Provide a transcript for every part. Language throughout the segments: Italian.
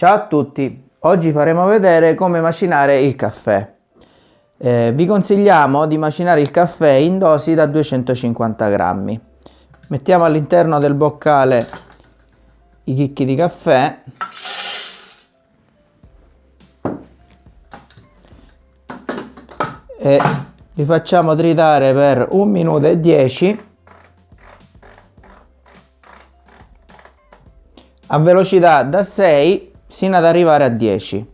Ciao a tutti, oggi faremo vedere come macinare il caffè. Eh, vi consigliamo di macinare il caffè in dosi da 250 grammi. Mettiamo all'interno del boccale i chicchi di caffè e li facciamo tritare per 1 minuto e 10 a velocità da 6 sino ad arrivare a 10.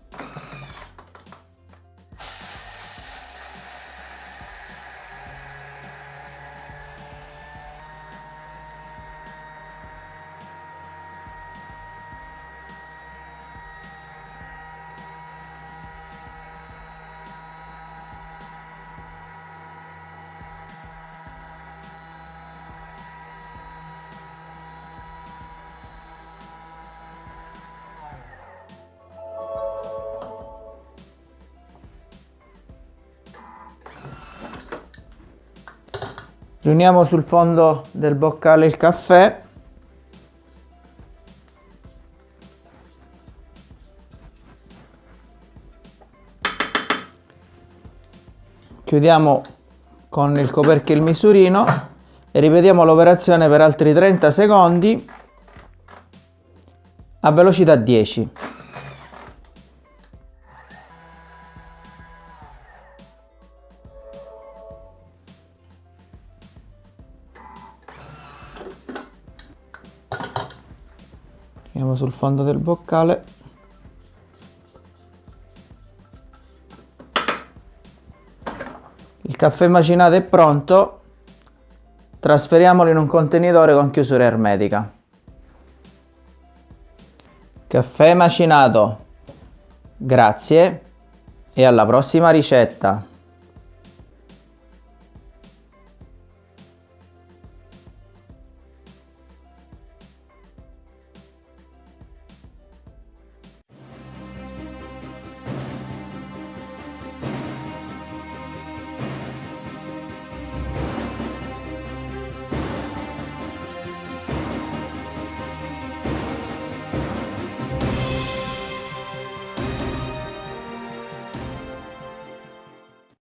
Riuniamo sul fondo del boccale il caffè. Chiudiamo con il coperchio il misurino e ripetiamo l'operazione per altri 30 secondi a velocità 10 andiamo sul fondo del boccale. Il caffè macinato è pronto. Trasferiamolo in un contenitore con chiusura ermetica. Caffè macinato. Grazie e alla prossima ricetta